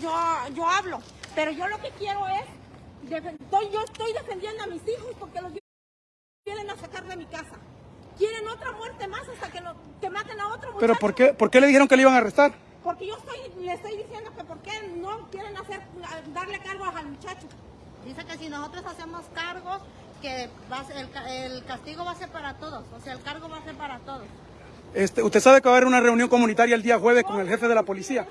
yo, yo hablo. Pero yo lo que quiero es, estoy, yo estoy defendiendo a mis hijos porque los vienen a sacar de mi casa. Quieren otra muerte más hasta que, que maten a otro muchacho. ¿Pero por qué, por qué le dijeron que le iban a arrestar? Porque yo estoy, le estoy diciendo que por qué no quieren hacer, darle cargos al muchacho. Dice que si nosotros hacemos cargos, que el, castigo va a ser para todos, o sea, el cargo va a ser para todos. Este, usted sabe que va a haber una reunión comunitaria el día jueves con el jefe de la policía.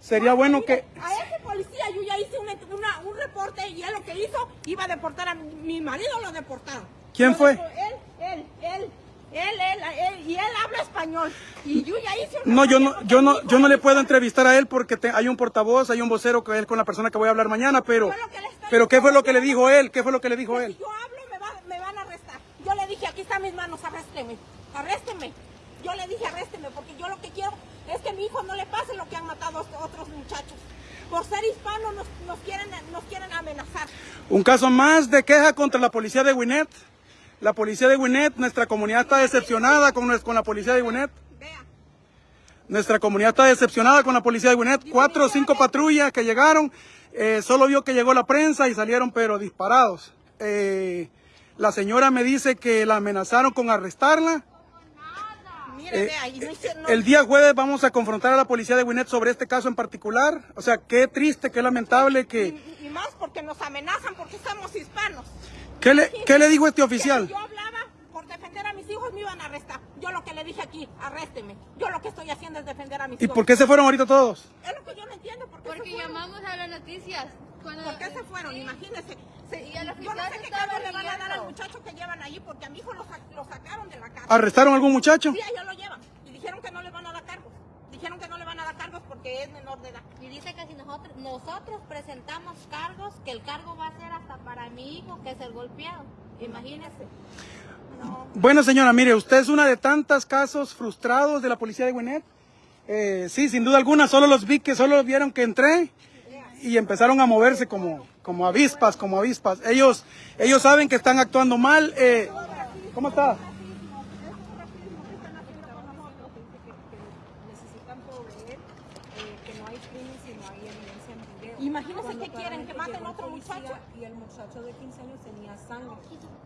Sería bueno que... A ese policía yo ya hice un, reporte y él lo que hizo iba a deportar a mi, marido, lo deportaron. ¿Quién fue? Él, él, él. Él, él, y él habla español. Y yo ya hice No, yo no, yo no, yo no le puedo entrevistar a él porque hay un portavoz, hay un vocero que él con la persona que voy a hablar mañana, pero, pero ¿qué fue lo que le dijo él? ¿Qué fue lo que le dijo él? Si yo hablo, me, van a arrestar. Yo le dije, aquí están mis manos, arrésteme, arrésteme. Yo le dije, arrésteme, porque yo lo que quiero es que a mi hijo no le pase lo que han matado a otros muchachos. Por ser hispano nos, nos, quieren, nos quieren amenazar. Un caso más de queja contra la policía de Winnet. La policía de Winnet, nuestra comunidad está decepcionada con, con la policía de Winnet. Nuestra comunidad está decepcionada con la policía de Winnet. Cuatro o cinco patrullas que llegaron. Eh, solo vio que llegó la prensa y salieron pero disparados. Eh, la señora me dice que la amenazaron con arrestarla. Eh, el día jueves vamos a confrontar a la policía de Winnet sobre este caso en particular. O sea, qué triste, qué lamentable que... Y, y más porque nos amenazan porque somos hispanos. ¿Qué le, ¿Qué le dijo este oficial? Yo hablaba por defender a mis hijos, me iban a arrestar. Yo lo que le dije aquí, arrésteme. Yo lo que estoy haciendo es defender a mis hijos. ¿Y por qué se fueron ahorita todos? Es lo que yo no entiendo. ¿por qué Porque llamamos a las noticias. ¿Por qué se fueron? Imagínense. Se, y el yo no sé qué cargo le van a dar al muchacho que llevan ahí porque a mi hijo lo, lo sacaron de la casa. ¿Arrestaron a algún muchacho? Sí, ellos lo llevan. Y dijeron que no le van a dar cargos. Dijeron que no le van a dar cargos porque es menor de edad. Y dice que si nosotros, nosotros presentamos cargos, que el cargo va a ser hasta para mi hijo, que es el golpeado. Imagínese. Bueno, señora, mire, usted es una de tantos casos frustrados de la policía de Gwinnett. Eh, sí, sin duda alguna, solo los vi que solo vieron que entré y empezaron a moverse como, como avispas, como avispas. Ellos, ellos saben que están actuando mal. Eh, ¿Cómo está? Imagínense que quieren que maten a otro muchacho. Y el muchacho de 15 años tenía sangre.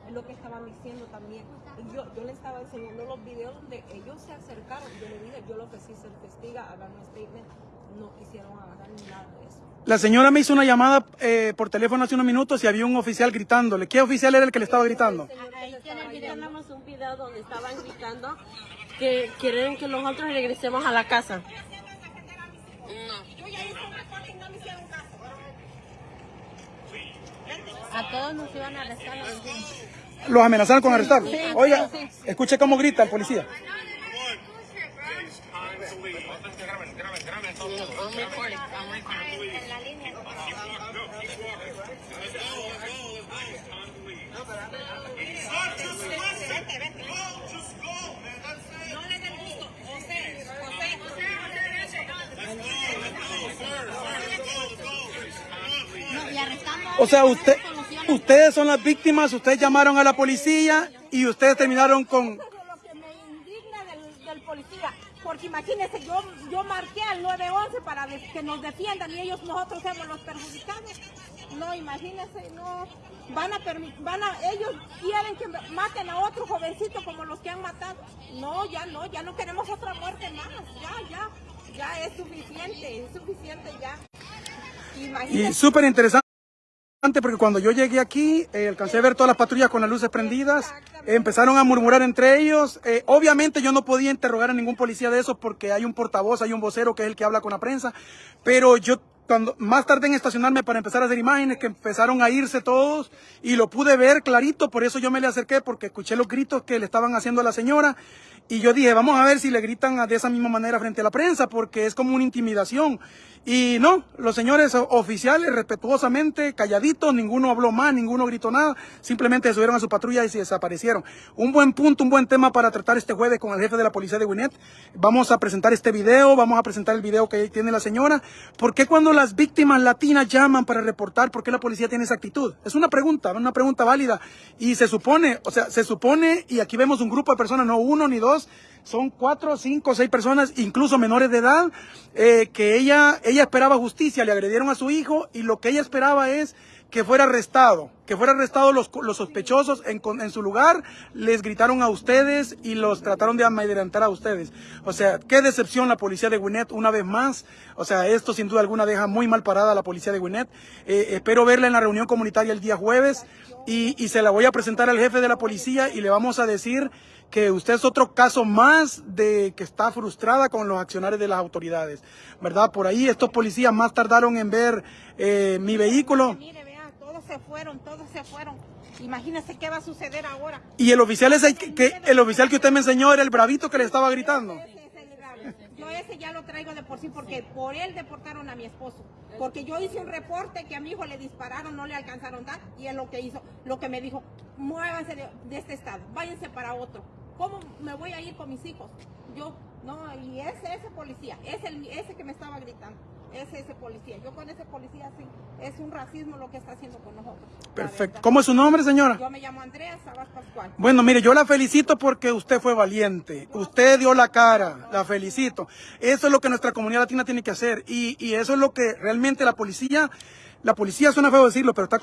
Es lo que estaban diciendo también. Y yo, yo le estaba enseñando los videos donde ellos se acercaron. Yo le dije, yo lo que sí se investiga, hagan un statement. No quisieron agarrar ni nada de eso. La señora me hizo una llamada eh, por teléfono hace unos minutos y había un oficial gritándole. ¿Qué oficial era el que le estaba gritando? Ahí tenemos un video donde estaban gritando que quieren que nosotros regresemos a la casa. A todos nos iban a arrestar. Los amenazaron con arrestar. Oiga, escuche cómo grita el policía. O sea, usted, ustedes son las víctimas, ustedes llamaron a la policía y ustedes terminaron con... Eso es lo que me indigna del, del policía, porque imagínense, yo, yo marqué al 911 para que nos defiendan y ellos, nosotros somos los perjudicados. No, imagínense, no, van a, van a, ellos quieren que maten a otro jovencito como los que han matado. No, ya no, ya no queremos otra muerte más, ya, ya, ya es suficiente, es suficiente ya. Y súper interesante porque cuando yo llegué aquí, eh, alcancé a ver todas las patrullas con las luces prendidas, empezaron a murmurar entre ellos. Eh, obviamente yo no podía interrogar a ningún policía de esos porque hay un portavoz, hay un vocero que es el que habla con la prensa, pero yo cuando más tarde en estacionarme para empezar a hacer imágenes que empezaron a irse todos y lo pude ver clarito, por eso yo me le acerqué porque escuché los gritos que le estaban haciendo a la señora y yo dije, vamos a ver si le gritan de esa misma manera frente a la prensa porque es como una intimidación. Y no, los señores oficiales respetuosamente, calladitos, ninguno habló más, ninguno gritó nada, simplemente subieron a su patrulla y se desaparecieron. Un buen punto, un buen tema para tratar este jueves con el jefe de la policía de Winnet. Vamos a presentar este video, vamos a presentar el video que tiene la señora. ¿Por qué cuando las víctimas latinas llaman para reportar, por qué la policía tiene esa actitud? Es una pregunta, una pregunta válida. Y se supone, o sea, se supone, y aquí vemos un grupo de personas, no uno ni dos, son cuatro, cinco, seis personas, incluso menores de edad, eh, que ella, ella esperaba justicia, le agredieron a su hijo y lo que ella esperaba es que fuera arrestado, que fuera arrestado los, los sospechosos en, en, su lugar, les gritaron a ustedes y los trataron de amedrentar a ustedes. O sea, qué decepción la policía de Gwinnett una vez más. O sea, esto sin duda alguna deja muy mal parada a la policía de Gwinnett. Eh, espero verla en la reunión comunitaria el día jueves y, y se la voy a presentar al jefe de la policía y le vamos a decir que usted es otro caso más de que está frustrada con los accionarios de las autoridades, ¿verdad? Por ahí estos policías más tardaron en ver eh, mi vehículo se fueron, todos se fueron. Imagínese qué va a suceder ahora. Y el oficial ese que, el oficial que usted me enseñó era el bravito que le estaba gritando. Yo ese ya lo traigo de por sí porque por él deportaron a mi esposo. Porque yo hice un reporte que a mi hijo le dispararon, no le alcanzaron dar y él lo que hizo, lo que me dijo, muévanse de, este estado, váyanse para otro. ¿Cómo me voy a ir con mis hijos? Yo, no, y ese, ese policía, es el, ese que me estaba gritando es ese policía. Yo con ese policía sí, es un racismo lo que está haciendo con nosotros. Perfecto. ¿Cómo es su nombre, señora? Yo me llamo Andrea Sabas Pascual. Bueno, mire, yo la felicito porque usted fue valiente. Usted dio la cara, la felicito. Eso es lo que nuestra comunidad latina tiene que hacer y, y eso es lo que realmente la policía, la policía suena feo decirlo, pero está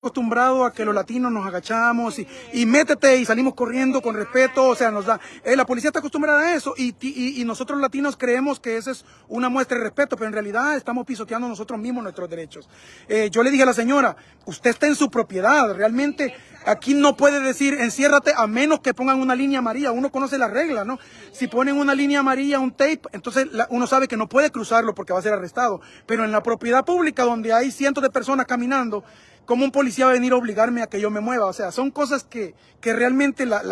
acostumbrado a que los latinos nos agachamos y, y, métete y salimos corriendo con respeto, o sea, nos da, eh, la policía está acostumbrada a eso y, y, nosotros latinos creemos que esa es una muestra de respeto, pero en realidad estamos pisoteando nosotros mismos nuestros derechos. Eh, yo le dije a la señora, usted está en su propiedad, realmente aquí no puede decir enciérrate a menos que pongan una línea amarilla, uno conoce las reglas, ¿no? Si ponen una línea amarilla, un tape, entonces uno sabe que no puede cruzarlo porque va a ser arrestado, pero en la propiedad pública donde hay cientos de personas caminando, ¿Cómo un policía va a venir a obligarme a que yo me mueva? O sea, son cosas que, que realmente la,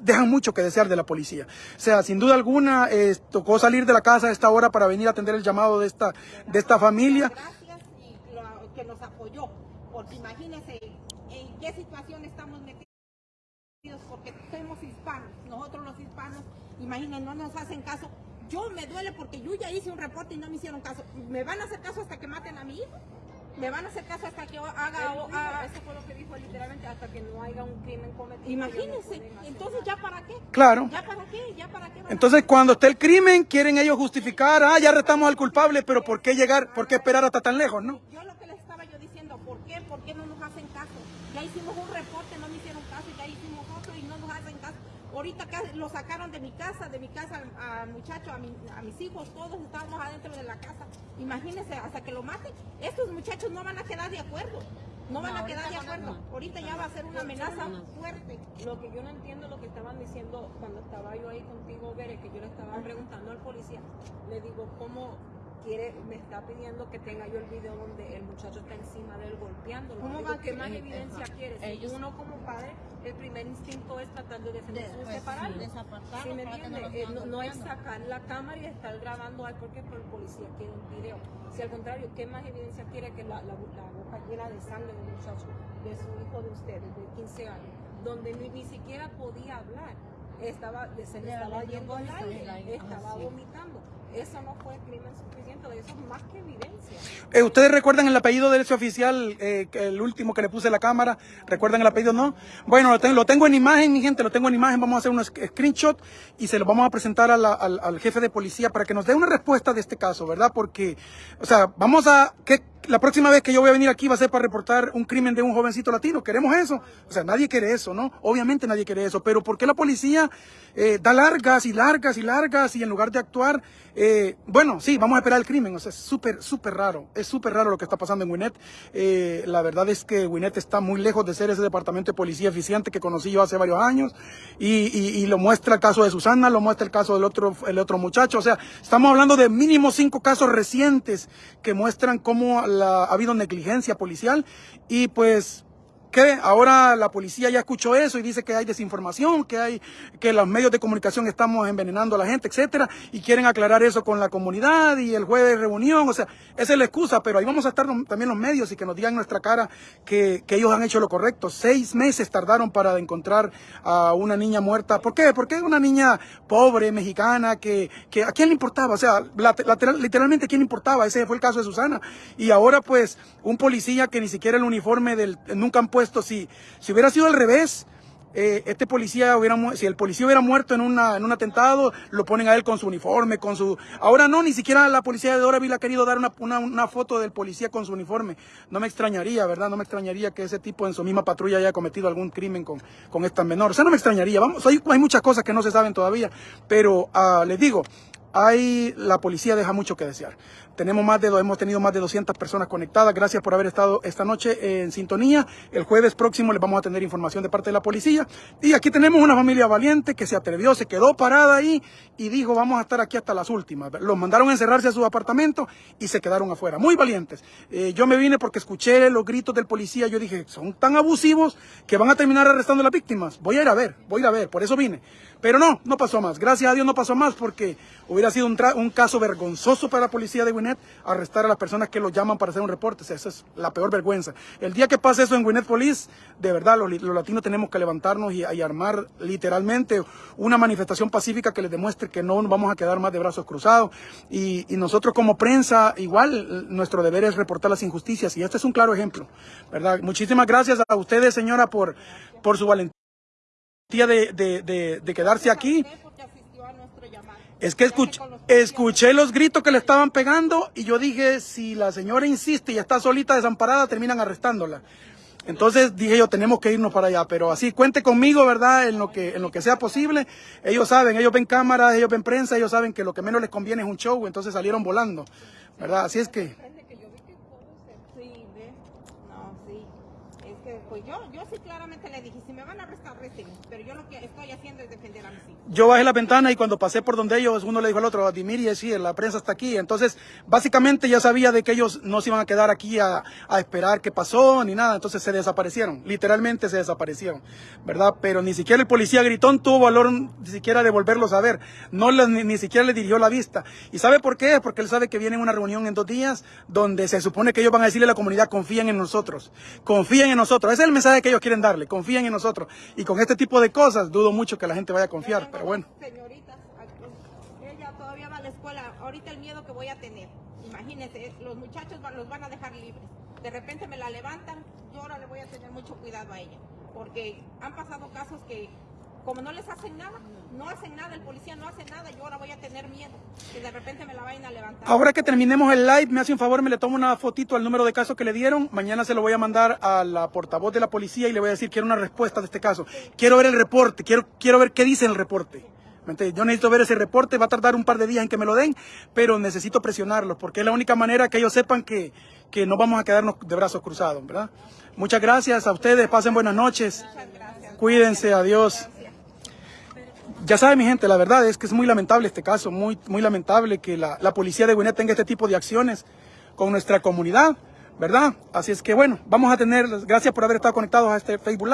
dejan mucho que desear de la policía. O sea, sin duda alguna, tocó salir de la casa a esta hora para venir a atender el llamado de esta, de esta familia. Gracias y que nos apoyó, porque imagínense en qué situación estamos metidos, porque somos hispanos, nosotros los hispanos, imagínense, no nos hacen caso. Yo me duele porque yo ya hice un reporte y no me hicieron caso. ¿Me van a hacer caso hasta que maten a mi hijo? Me van a hacer caso hasta que haga... Dijo, haga eso fue lo que dijo literalmente, hasta que no haya un crimen cometido. Imagínense, entonces ya para qué. Claro. ¿Ya para qué? ¿Ya para qué? Entonces cuando esté el crimen, quieren ellos justificar, ah, ya arrestamos al culpable, pero ¿por qué llegar, por qué esperar hasta tan lejos, no? Yo lo que les estaba yo diciendo, ¿por qué? ¿Por qué no nos hacen caso? Ya hicimos un reporte, no me hicieron caso, ya hicimos otro y no nos hacen caso. Ahorita lo sacaron de mi casa, de mi casa al muchacho, a, mi, a, mis hijos, todos estábamos adentro de la casa. Imagínense, hasta que lo maten, estos muchachos no van a quedar de acuerdo. No van a quedar de acuerdo. Ahorita ya va a ser una amenaza fuerte. Lo que yo no entiendo lo que estaban diciendo cuando estaba yo ahí contigo, Bere, que yo le estaba preguntando al policía, le digo, ¿cómo quiere, me está pidiendo que tenga yo el video donde el muchacho está encima de él golpeándolo. ¿Cómo Digo, va ¿Qué más eh, evidencia eh, quieres? ellos- Uno como padre, el primer instinto es tratar de defender De- pues, separarlo. desapartarlo ¿Sí me entiende? Eh, no, no es sacar la cámara y estar grabando, ay, porque el policía quiere un video. Si al contrario, ¿qué más evidencia quiere que la, la, la boca llena de sangre del muchacho, de su hijo de ustedes, de 15 años, donde ni, ni siquiera podía hablar? Estaba, se le estaba yendo al aire, estaba ah, sí. vomitando. Eso no fue crimen suficiente, eso es más que evidencia. Eh, ¿Ustedes recuerdan el apellido de ese oficial, eh, el último que le puse la cámara? ¿Recuerdan el apellido? No. Bueno, lo tengo, lo tengo en imagen, mi gente, lo tengo en imagen. Vamos a hacer un sc- screenshot y se lo vamos a presentar al, jefe de policía para que nos dé una respuesta de este caso, ¿verdad? Porque, o sea, vamos a... que La próxima vez que yo voy a venir aquí va a ser para reportar un crimen de un jovencito latino. ¿Queremos eso? O sea, nadie quiere eso, ¿no? Obviamente nadie quiere eso. Pero ¿por qué la policía eh, da largas y largas y largas y en lugar de actuar... eh, bueno, sí, vamos a esperar el crimen. O sea, es súper, súper raro. Es súper raro lo que está pasando en Gwinnett. Eh, la verdad es que Gwinnett está muy lejos de ser ese departamento de policía eficiente que conocí yo hace varios años. Y, lo muestra el caso de Susana, lo muestra el caso del otro, el otro muchacho. O sea, estamos hablando de mínimo cinco casos recientes que muestran cómo ha habido negligencia policial. Y pues ¿Qué? Ahora la policía ya escuchó eso y dice que hay desinformación, que hay que los medios de comunicación estamos envenenando a la gente, etcétera, y quieren aclarar eso con la comunidad y el jueves reunión, o sea, esa es la excusa, pero ahí vamos a estar también los medios y que nos digan nuestra cara que, que ellos han hecho lo correcto. Seis meses tardaron para encontrar a una niña muerta. ¿Por qué? Porque una niña pobre, mexicana, que, que a quién le importaba, o sea, literalmente a quién le importaba, ese fue el caso de Susana. Y ahora pues un policía que ni siquiera el uniforme del, nunca han puesto, si, si hubiera sido al revés, eh, este policía hubiera, si el policía hubiera muerto en, una, en un atentado, lo ponen a él con su uniforme, con su... Ahora no, ni siquiera la policía de Doraville ha querido dar una, una, una foto del policía con su uniforme. No me extrañaría, ¿verdad? No me extrañaría que ese tipo en su misma patrulla haya cometido algún crimen con, con esta menor. O sea, no me extrañaría. Vamos, hay, hay muchas cosas que no se saben todavía, pero ah, les digo, hay, la policía deja mucho que desear. Tenemos más de, hemos tenido más de 200 personas conectadas. Gracias por haber estado esta noche en sintonía. El jueves próximo les vamos a tener información de parte de la policía. Y aquí tenemos una familia valiente que se atrevió, se quedó parada ahí y dijo, vamos a estar aquí hasta las últimas. Los mandaron a encerrarse a su apartamento y se quedaron afuera. Muy valientes. Eh, yo me vine porque escuché los gritos del policía. Yo dije, son tan abusivos que van a terminar arrestando a las víctimas. Voy a ir a ver, voy a ir a ver. Por eso vine. Pero no, no pasó más. Gracias a Dios no pasó más porque hubiera sido un, un caso vergonzoso para la policía de Arrestar a las personas que los llaman para hacer un reporte. O sea, esa es la peor vergüenza. El día que pase eso en Gwinnett Police, de verdad, los, latinos tenemos que levantarnos y, armar literalmente una manifestación pacífica que les demuestre que no vamos a quedar más de brazos cruzados. Y, y nosotros como prensa, igual, nuestro deber es reportar las injusticias. Y este es un claro ejemplo, ¿verdad? Muchísimas gracias a ustedes, señora, por, por su valentía de, de, de, de quedarse aquí. Porque asistió a nuestro llamado. Es que escuché, escuché los gritos que le estaban pegando y yo dije, si la señora insiste y está solita desamparada, terminan arrestándola. Entonces dije yo, tenemos que irnos para allá, pero así, cuente conmigo, ¿verdad? En lo que, en lo que sea posible. Ellos saben, ellos ven cámaras, ellos ven prensa, ellos saben que lo que menos les conviene es un show, entonces salieron volando, ¿verdad? Así es que... Sí, ve. No, sí. Es que, pues yo, sí claramente le dije, si me van a arrestar. Pero yo lo que estoy haciendo es defender a mis hijos. Yo bajé la ventana y cuando pasé por donde ellos, uno le dijo al otro, Dimiri, sí, la prensa está aquí. Entonces, básicamente ya sabía de que ellos no se iban a quedar aquí a, a esperar qué pasó ni nada. Entonces se desaparecieron, literalmente se desaparecieron, ¿verdad? Pero ni siquiera el policía gritón tuvo valor ni siquiera de volverlos a ver. No les, ni, ni siquiera le dirigió la vista. ¿Y sabe por qué? Porque él sabe que viene una reunión en dos días donde se supone que ellos van a decirle a la comunidad, confíen en nosotros, confíen en nosotros. Es el mensaje que ellos quieren darle, confíen en nosotros. Y con este tipo de cosas dudo mucho que la gente vaya a confiar, pero bueno. Señoritas, ella todavía va a la escuela. Ahorita el miedo que voy a tener. Imagínense, los muchachos los van a dejar libres. De repente me la levantan, yo ahora le voy a tener mucho cuidado a ella. Porque han pasado casos que, como no les hacen nada, no hacen nada, el policía no hace nada, yo ahora voy a tener miedo. Que de repente me la vayan a levantar. Ahora que terminemos el live, me hace un favor, me le tomo una fotito al número de caso que le dieron. Mañana se lo voy a mandar a la portavoz de la policía y le voy a decir, quiero una respuesta de este caso. Quiero ver el reporte, quiero, quiero ver qué dice el reporte. Yo necesito ver ese reporte, va a tardar un par de días en que me lo den, pero necesito presionarlos porque es la única manera que ellos sepan que, que no vamos a quedarnos de brazos cruzados, ¿verdad? Muchas gracias a ustedes, pasen buenas noches. Cuídense, adiós. Ya sabe mi gente, la verdad es que es muy lamentable este caso, muy, muy lamentable que la, la policía de Gwinnett tenga este tipo de acciones con nuestra comunidad, ¿verdad? Así es que bueno, vamos a tener, gracias por haber estado conectados a este Facebook Live.